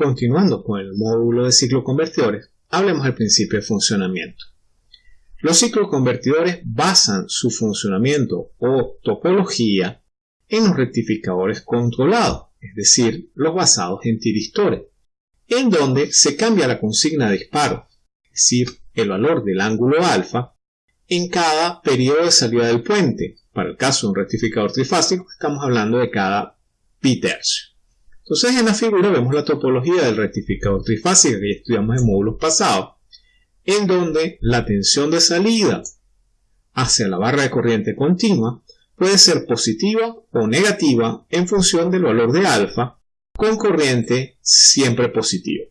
continuando con el módulo de cicloconvertidores, hablemos del principio de funcionamiento. Los cicloconvertidores basan su funcionamiento o topología en los rectificadores controlados, es decir, los basados en tiristores, en donde se cambia la consigna de disparo, es decir, el valor del ángulo alfa, en cada periodo de salida del puente. Para el caso de un rectificador trifásico, estamos hablando de cada pi tercio. Entonces en la figura vemos la topología del rectificador trifásico que ya estudiamos en módulos pasados, en donde la tensión de salida hacia la barra de corriente continua puede ser positiva o negativa en función del valor de alfa, con corriente siempre positiva.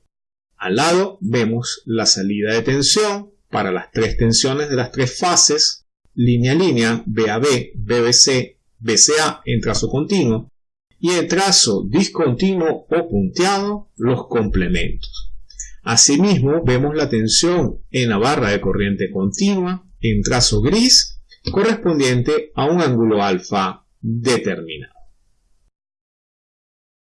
Al lado vemos la salida de tensión para las tres tensiones de las tres fases, línea a línea, BAB, BBC, BCA en trazo continuo, y en trazo discontinuo o punteado los complementos. Asimismo, vemos la tensión en la barra de corriente continua en trazo gris correspondiente a un ángulo alfa determinado.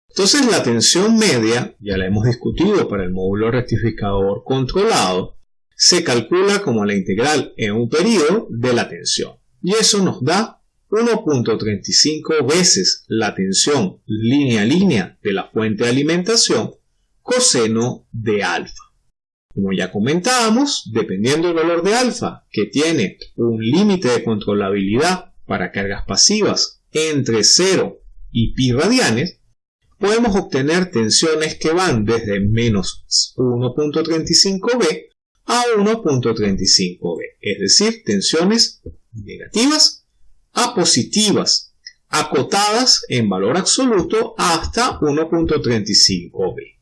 Entonces la tensión media, ya la hemos discutido para el módulo rectificador controlado, se calcula como la integral en un periodo de la tensión. Y eso nos da 1.35 veces la tensión línea a línea de la fuente de alimentación coseno de alfa. Como ya comentábamos, dependiendo del valor de alfa, que tiene un límite de controlabilidad para cargas pasivas entre 0 y pi radianes, podemos obtener tensiones que van desde menos 1.35b a 1.35b, es decir, tensiones negativas a positivas, acotadas en valor absoluto hasta 1.35b.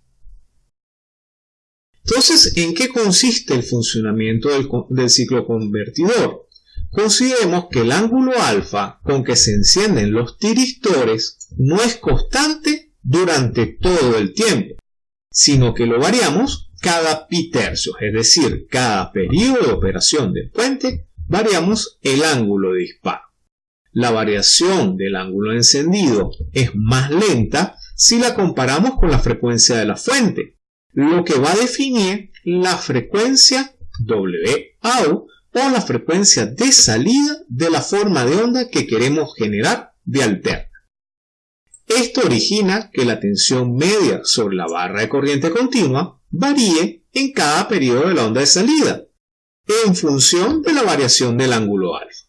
Entonces, ¿en qué consiste el funcionamiento del, ciclo convertidor? Consideremos que el ángulo alfa con que se encienden los tiristores no es constante durante todo el tiempo, sino que lo variamos cada pi tercios, es decir, cada periodo de operación del puente variamos el ángulo de disparo. La variación del ángulo encendido es más lenta si la comparamos con la frecuencia de la fuente, lo que va a definir la frecuencia WAU o la frecuencia de salida de la forma de onda que queremos generar de alterna. Esto origina que la tensión media sobre la barra de corriente continua varíe en cada periodo de la onda de salida, en función de la variación del ángulo alfa.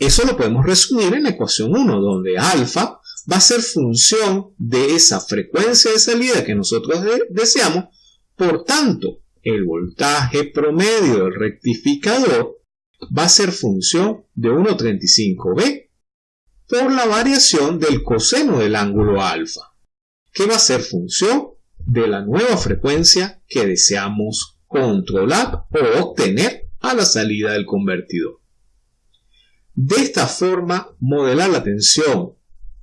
Eso lo podemos resumir en la ecuación 1, donde alfa va a ser función de esa frecuencia de salida que nosotros deseamos por tanto, el voltaje promedio del rectificador va a ser función de 1,35b por la variación del coseno del ángulo alfa, que va a ser función de la nueva frecuencia que deseamos controlar o obtener a la salida del convertidor. De esta forma, modelar la tensión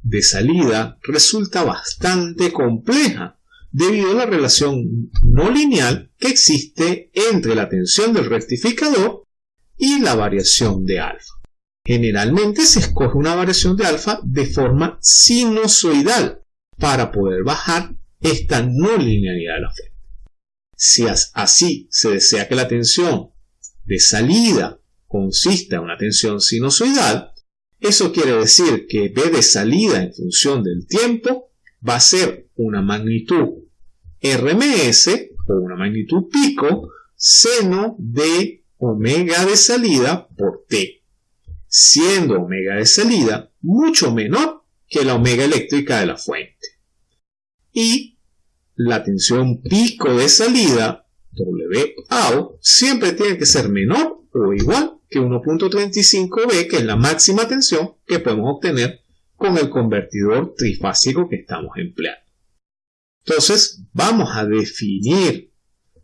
de salida resulta bastante compleja debido a la relación no lineal que existe entre la tensión del rectificador y la variación de alfa. Generalmente se escoge una variación de alfa de forma sinusoidal para poder bajar esta no linealidad de la fuente. Si así se desea que la tensión de salida consista en una tensión sinusoidal, eso quiere decir que B de salida en función del tiempo va a ser una magnitud RMS o una magnitud pico seno de omega de salida por T, siendo omega de salida mucho menor que la omega eléctrica de la fuente. Y la tensión pico de salida, WAO, siempre tiene que ser menor o igual que 1.35B, que es la máxima tensión que podemos obtener con el convertidor trifásico que estamos empleando. Entonces, vamos a definir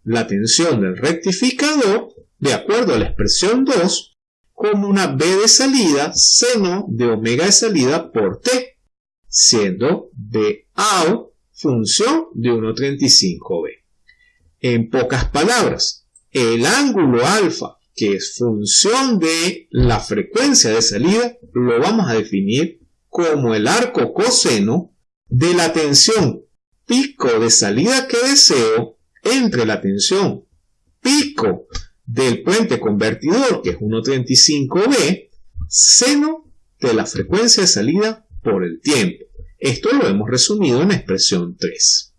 la tensión del rectificador de acuerdo a la expresión 2 como una B de salida seno de omega de salida por T, siendo BAO función de 1,35B. En pocas palabras, el ángulo alfa, que es función de la frecuencia de salida, lo vamos a definir como el arco coseno de la tensión pico de salida que deseo entre la tensión pico del puente convertidor, que es 1.35b, seno de la frecuencia de salida por el tiempo. Esto lo hemos resumido en la expresión 3.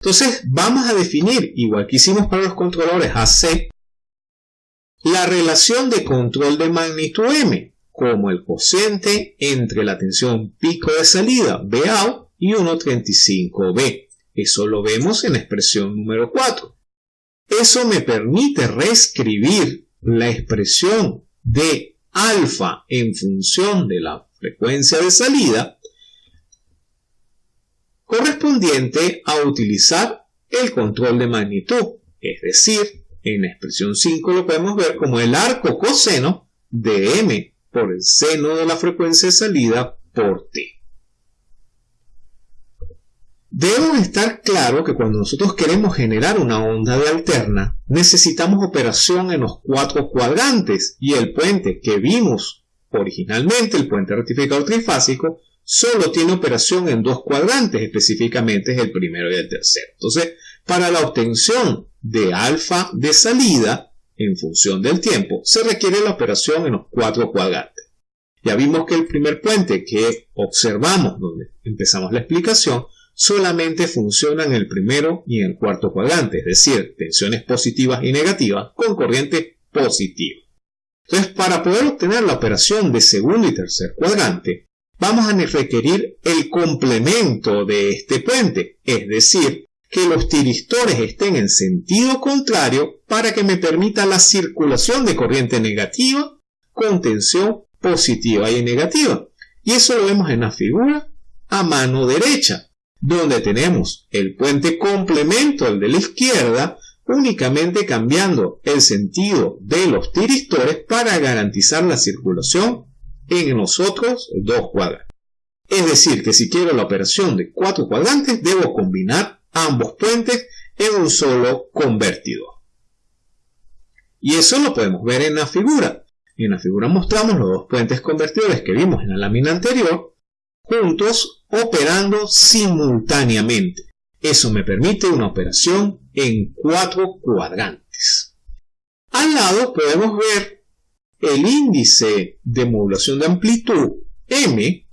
Entonces vamos a definir, igual que hicimos para los controladores AC, la relación de control de magnitud M como el cociente entre la tensión pico de salida BAO y 1.35B. Eso lo vemos en la expresión número 4. Eso me permite reescribir la expresión de alfa en función de la frecuencia de salida correspondiente a utilizar el control de magnitud, es decir, en la expresión 5 lo podemos ver como el arco coseno de m por el seno de la frecuencia de salida por t. Debemos estar claro que cuando nosotros queremos generar una onda de alterna, necesitamos operación en los cuatro cuadrantes y el puente que vimos originalmente, el puente rectificador trifásico, solo tiene operación en dos cuadrantes, específicamente es el primero y el tercero. Entonces, para la obtención de alfa de salida, en función del tiempo, se requiere la operación en los cuatro cuadrantes. Ya vimos que el primer puente que observamos, donde empezamos la explicación, solamente funciona en el primero y en el cuarto cuadrante, es decir, tensiones positivas y negativas con corriente positiva. Entonces, para poder obtener la operación de segundo y tercer cuadrante, vamos a requerir el complemento de este puente, es decir, que los tiristores estén en sentido contrario para que me permita la circulación de corriente negativa con tensión positiva y negativa. Y eso lo vemos en la figura a mano derecha, donde tenemos el puente complemento al de la izquierda, únicamente cambiando el sentido de los tiristores para garantizar la circulación en los otros dos cuadrantes. Es decir, que si quiero la operación de cuatro cuadrantes, debo combinar ambos puentes en un solo convertidor. Y eso lo podemos ver en la figura. En la figura mostramos los dos puentes convertidores que vimos en la lámina anterior, juntos operando simultáneamente. Eso me permite una operación en cuatro cuadrantes. Al lado podemos ver el índice de modulación de amplitud m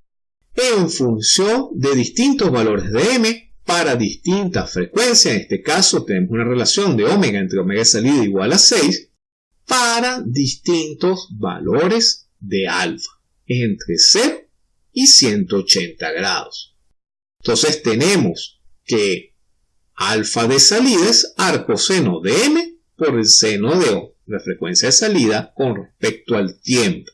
en función de distintos valores de m para distintas frecuencias. En este caso tenemos una relación de omega entre omega salida igual a 6 para distintos valores de alfa entre 0 y 180 grados. Entonces tenemos que alfa de salida es arcoseno de m por el seno de O, la frecuencia de salida con respecto al tiempo.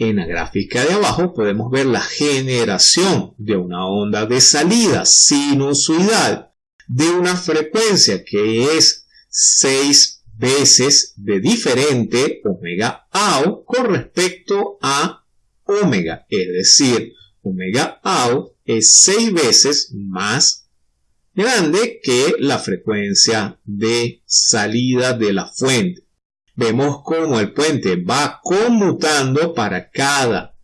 En la gráfica de abajo podemos ver la generación de una onda de salida sinusoidal de una frecuencia que es 6 veces de diferente omega AU con respecto a omega, es decir, omega AU es 6 veces más grande que la frecuencia de salida de la fuente vemos cómo el puente va conmutando para cada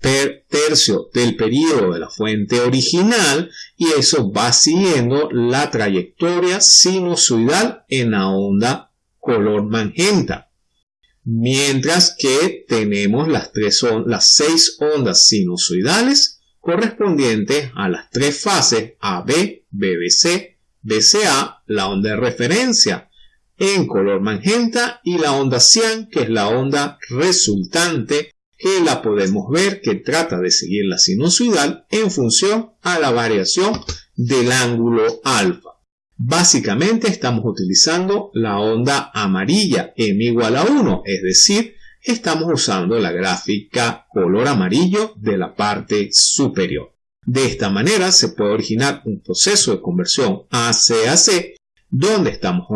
tercio del periodo de la fuente original y eso va siguiendo la trayectoria sinusoidal en la onda color magenta. Mientras que tenemos las, tres las seis ondas sinusoidales correspondientes a las tres fases AB, BBC, BCA, la onda de referencia en color magenta y la onda cian, que es la onda resultante, que la podemos ver que trata de seguir la sinusoidal en función a la variación del ángulo alfa. Básicamente estamos utilizando la onda amarilla m igual a 1, es decir, estamos usando la gráfica color amarillo de la parte superior. De esta manera se puede originar un proceso de conversión AC-AC donde estamos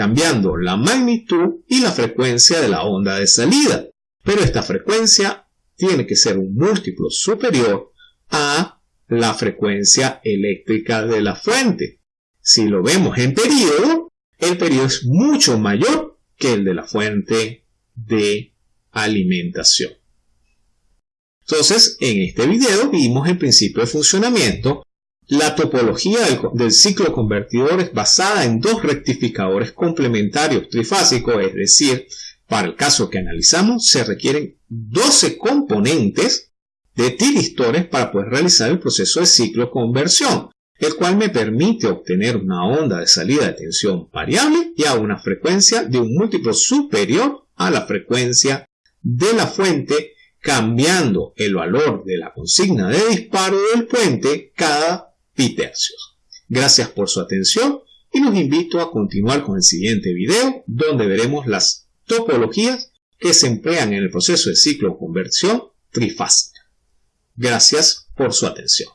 cambiando la magnitud y la frecuencia de la onda de salida. Pero esta frecuencia tiene que ser un múltiplo superior a la frecuencia eléctrica de la fuente. Si lo vemos en periodo, el periodo es mucho mayor que el de la fuente de alimentación. Entonces, en este video vimos el principio de funcionamiento La topología del, ciclo convertidor es basada en dos rectificadores complementarios trifásicos, es decir, para el caso que analizamos se requieren 12 componentes de tiristores para poder realizar el proceso de ciclo conversión, el cual me permite obtener una onda de salida de tensión variable y a una frecuencia de un múltiplo superior a la frecuencia de la fuente, cambiando el valor de la consigna de disparo del puente cada tercios. Gracias por su atención y los invito a continuar con el siguiente video donde veremos las topologías que se emplean en el proceso de ciclo conversión trifásica. Gracias por su atención.